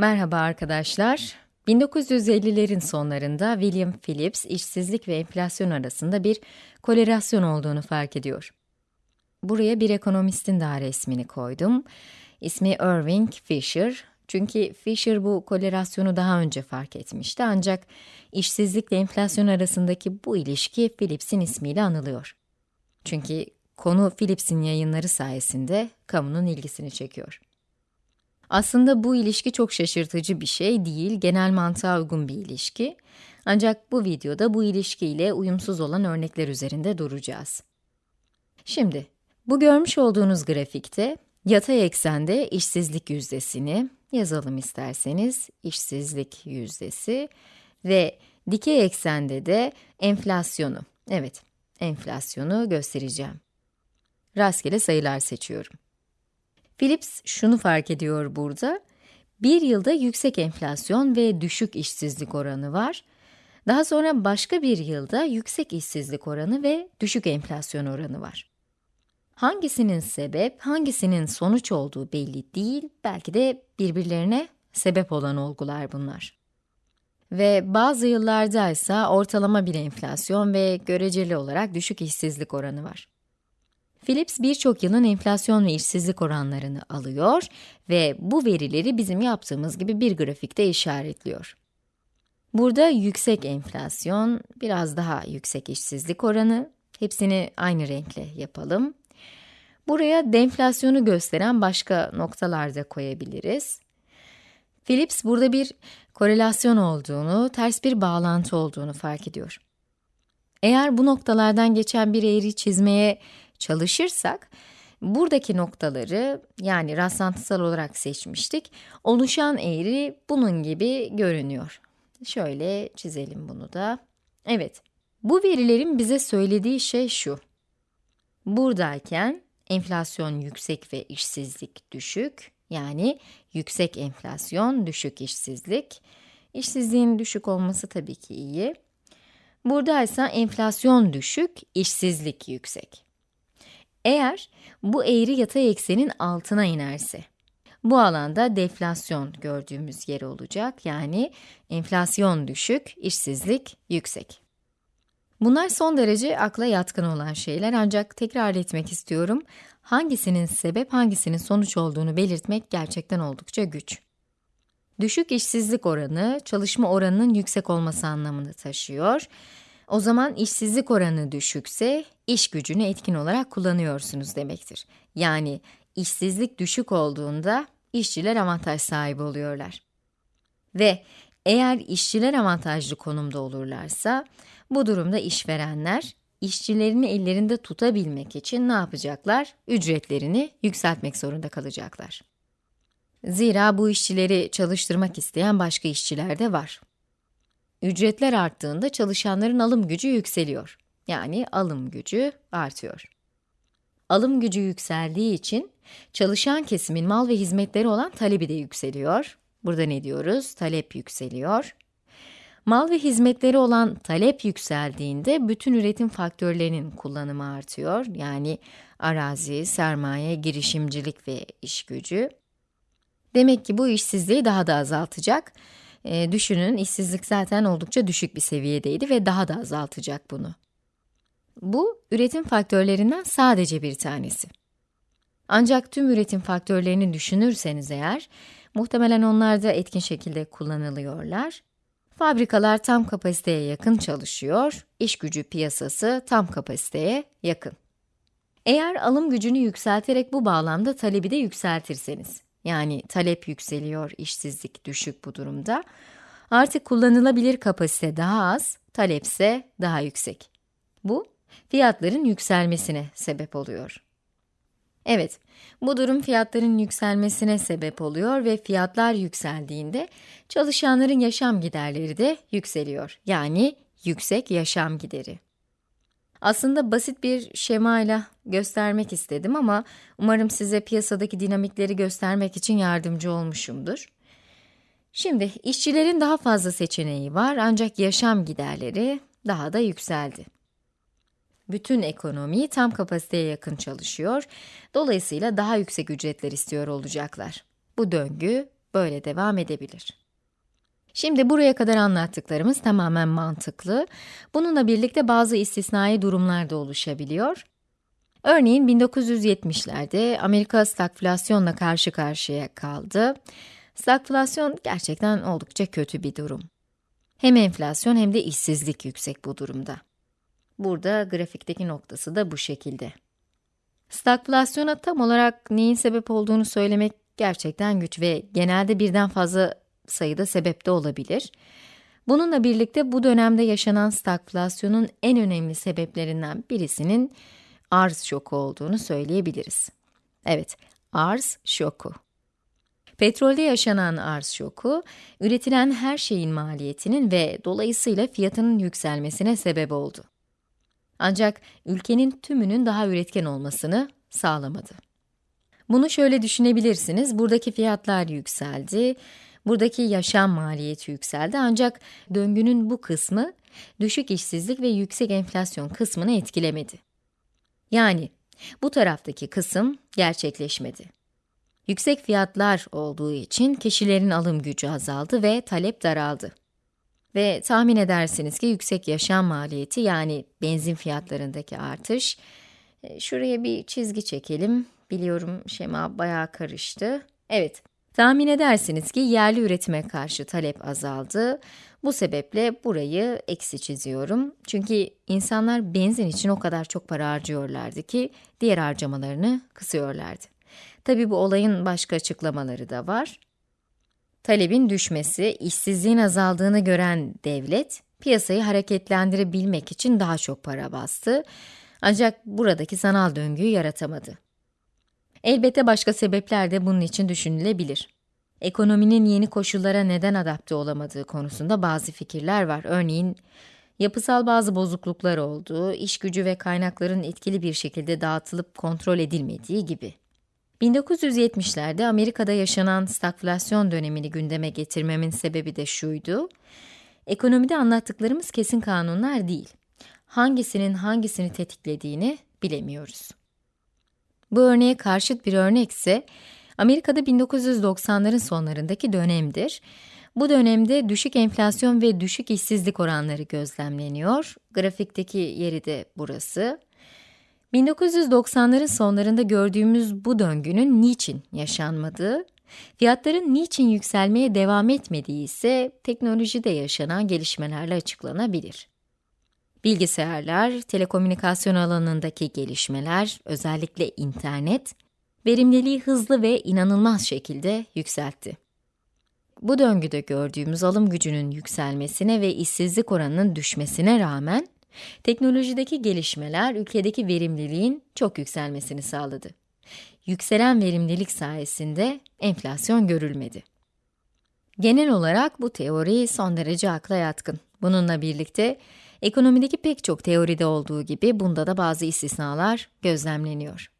Merhaba arkadaşlar. 1950'lerin sonlarında William Phillips, işsizlik ve enflasyon arasında bir korelasyon olduğunu fark ediyor. Buraya bir ekonomistin daha resmini koydum. İsmi Irving Fisher. Çünkü Fisher bu korelasyonu daha önce fark etmişti ancak işsizlikle enflasyon arasındaki bu ilişki Phillips'in ismiyle anılıyor. Çünkü konu Phillips'in yayınları sayesinde kamunun ilgisini çekiyor. Aslında bu ilişki çok şaşırtıcı bir şey değil, genel mantığa uygun bir ilişki. Ancak bu videoda bu ilişkiyle uyumsuz olan örnekler üzerinde duracağız. Şimdi, bu görmüş olduğunuz grafikte yatay eksende işsizlik yüzdesini yazalım isterseniz, işsizlik yüzdesi ve dikey eksende de enflasyonu, evet, enflasyonu göstereceğim. Rastgele sayılar seçiyorum. Philips şunu fark ediyor burada. Bir yılda yüksek enflasyon ve düşük işsizlik oranı var. Daha sonra başka bir yılda yüksek işsizlik oranı ve düşük enflasyon oranı var. Hangisinin sebep, hangisinin sonuç olduğu belli değil, belki de birbirlerine sebep olan olgular bunlar. Ve bazı yıllarda ise ortalama bir enflasyon ve göreceli olarak düşük işsizlik oranı var. Philips birçok yılın enflasyon ve işsizlik oranlarını alıyor ve bu verileri bizim yaptığımız gibi bir grafikte işaretliyor. Burada yüksek enflasyon, biraz daha yüksek işsizlik oranı, hepsini aynı renkle yapalım. Buraya deflasyonu gösteren başka noktalar da koyabiliriz. Philips burada bir korelasyon olduğunu, ters bir bağlantı olduğunu fark ediyor. Eğer bu noktalardan geçen bir eğri çizmeye çalışırsak, buradaki noktaları yani rastlantısal olarak seçmiştik. Oluşan eğri bunun gibi görünüyor. Şöyle çizelim bunu da. Evet, bu verilerin bize söylediği şey şu. Buradayken enflasyon yüksek ve işsizlik düşük. Yani yüksek enflasyon, düşük işsizlik. İşsizliğin düşük olması tabii ki iyi. Burada ise enflasyon düşük, işsizlik yüksek. Eğer bu eğri yatay eksenin altına inerse, bu alanda deflasyon gördüğümüz yer olacak. Yani enflasyon düşük, işsizlik yüksek. Bunlar son derece akla yatkın olan şeyler ancak tekrar etmek istiyorum. Hangisinin sebep, hangisinin sonuç olduğunu belirtmek gerçekten oldukça güç. Düşük işsizlik oranı, çalışma oranının yüksek olması anlamını taşıyor. O zaman işsizlik oranı düşükse, iş gücünü etkin olarak kullanıyorsunuz demektir. Yani işsizlik düşük olduğunda işçiler avantaj sahibi oluyorlar. Ve eğer işçiler avantajlı konumda olurlarsa, bu durumda işverenler, işçilerini ellerinde tutabilmek için ne yapacaklar? Ücretlerini yükseltmek zorunda kalacaklar. Zira bu işçileri çalıştırmak isteyen başka işçiler de var. Ücretler arttığında çalışanların alım gücü yükseliyor. Yani alım gücü artıyor. Alım gücü yükseldiği için çalışan kesimin mal ve hizmetleri olan talebi de yükseliyor. Burada ne diyoruz? Talep yükseliyor. Mal ve hizmetleri olan talep yükseldiğinde bütün üretim faktörlerinin kullanımı artıyor. Yani arazi, sermaye, girişimcilik ve iş gücü. Demek ki bu işsizliği daha da azaltacak. E, düşünün işsizlik zaten oldukça düşük bir seviyedeydi ve daha da azaltacak bunu. Bu, üretim faktörlerinden sadece bir tanesi. Ancak tüm üretim faktörlerini düşünürseniz eğer, muhtemelen onlar da etkin şekilde kullanılıyorlar. Fabrikalar tam kapasiteye yakın çalışıyor, iş gücü piyasası tam kapasiteye yakın. Eğer alım gücünü yükselterek bu bağlamda talebi de yükseltirseniz, yani talep yükseliyor, işsizlik düşük bu durumda, artık kullanılabilir kapasite daha az, talepse daha yüksek. Bu, fiyatların yükselmesine sebep oluyor. Evet, bu durum fiyatların yükselmesine sebep oluyor ve fiyatlar yükseldiğinde çalışanların yaşam giderleri de yükseliyor. Yani yüksek yaşam gideri. Aslında basit bir şemayla göstermek istedim ama umarım size piyasadaki dinamikleri göstermek için yardımcı olmuşumdur. Şimdi işçilerin daha fazla seçeneği var ancak yaşam giderleri daha da yükseldi. Bütün ekonomi tam kapasiteye yakın çalışıyor. Dolayısıyla daha yüksek ücretler istiyor olacaklar. Bu döngü böyle devam edebilir. Şimdi buraya kadar anlattıklarımız tamamen mantıklı. Bununla birlikte bazı istisnai durumlar da oluşabiliyor. Örneğin 1970'lerde Amerika stagflasyonla karşı karşıya kaldı. Stagflasyon gerçekten oldukça kötü bir durum. Hem enflasyon hem de işsizlik yüksek bu durumda. Burada grafikteki noktası da bu şekilde. Stagflasyona tam olarak neyin sebep olduğunu söylemek gerçekten güç ve genelde birden fazla sayıda sebep de olabilir. Bununla birlikte bu dönemde yaşanan stagflasyonun en önemli sebeplerinden birisinin arz şoku olduğunu söyleyebiliriz. Evet, arz şoku. Petrolde yaşanan arz şoku, üretilen her şeyin maliyetinin ve dolayısıyla fiyatının yükselmesine sebep oldu. Ancak ülkenin tümünün daha üretken olmasını sağlamadı. Bunu şöyle düşünebilirsiniz, buradaki fiyatlar yükseldi, buradaki yaşam maliyeti yükseldi ancak döngünün bu kısmı düşük işsizlik ve yüksek enflasyon kısmını etkilemedi. Yani bu taraftaki kısım gerçekleşmedi. Yüksek fiyatlar olduğu için kişilerin alım gücü azaldı ve talep daraldı. Ve tahmin edersiniz ki yüksek yaşam maliyeti yani benzin fiyatlarındaki artış, e, şuraya bir çizgi çekelim. Biliyorum şema bayağı karıştı. Evet, tahmin edersiniz ki yerli üretime karşı talep azaldı. Bu sebeple burayı eksi çiziyorum. Çünkü insanlar benzin için o kadar çok para harcıyorlardı ki diğer harcamalarını kısıyorlardı. Tabi bu olayın başka açıklamaları da var. Talebin düşmesi, işsizliğin azaldığını gören devlet, piyasayı hareketlendirebilmek için daha çok para bastı. Ancak buradaki sanal döngüyü yaratamadı. Elbette başka sebepler de bunun için düşünülebilir. Ekonominin yeni koşullara neden adapte olamadığı konusunda bazı fikirler var. Örneğin, yapısal bazı bozukluklar olduğu, iş gücü ve kaynakların etkili bir şekilde dağıtılıp kontrol edilmediği gibi. 1970'lerde Amerika'da yaşanan stagflasyon dönemini gündeme getirmemin sebebi de şuydu. Ekonomide anlattıklarımız kesin kanunlar değil. Hangisinin hangisini tetiklediğini bilemiyoruz. Bu örneğe karşıt bir örnek ise Amerika'da 1990'ların sonlarındaki dönemdir. Bu dönemde düşük enflasyon ve düşük işsizlik oranları gözlemleniyor. Grafikteki yeri de burası. 1990'ların sonlarında gördüğümüz bu döngünün niçin yaşanmadığı, fiyatların niçin yükselmeye devam etmediği ise teknolojide yaşanan gelişmelerle açıklanabilir. Bilgisayarlar, telekomünikasyon alanındaki gelişmeler, özellikle internet, verimliliği hızlı ve inanılmaz şekilde yükseltti. Bu döngüde gördüğümüz alım gücünün yükselmesine ve işsizlik oranının düşmesine rağmen, Teknolojideki gelişmeler ülkedeki verimliliğin çok yükselmesini sağladı. Yükselen verimlilik sayesinde enflasyon görülmedi. Genel olarak bu teori son derece akla yatkın. Bununla birlikte ekonomideki pek çok teoride olduğu gibi bunda da bazı istisnalar gözlemleniyor.